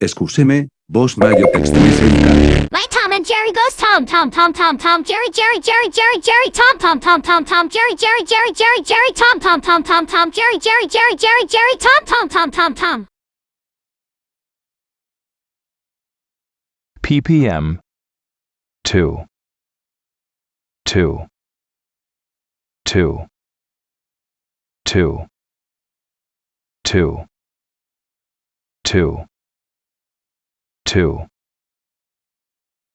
Excúseme, vos rayo extremis educar. My Tom and Jerry goes Tom Tom Tom Tom Tom Jerry Jerry Jerry Jerry Jerry Tom Tom Tom Tom Tom Jerry Jerry Jerry Jerry Jerry Tom Tom Tom Tom Tom Jerry Jerry Jerry Jerry Jerry Tom Tom Tom Tom Tom ppm 2 2 2 2 2 2 2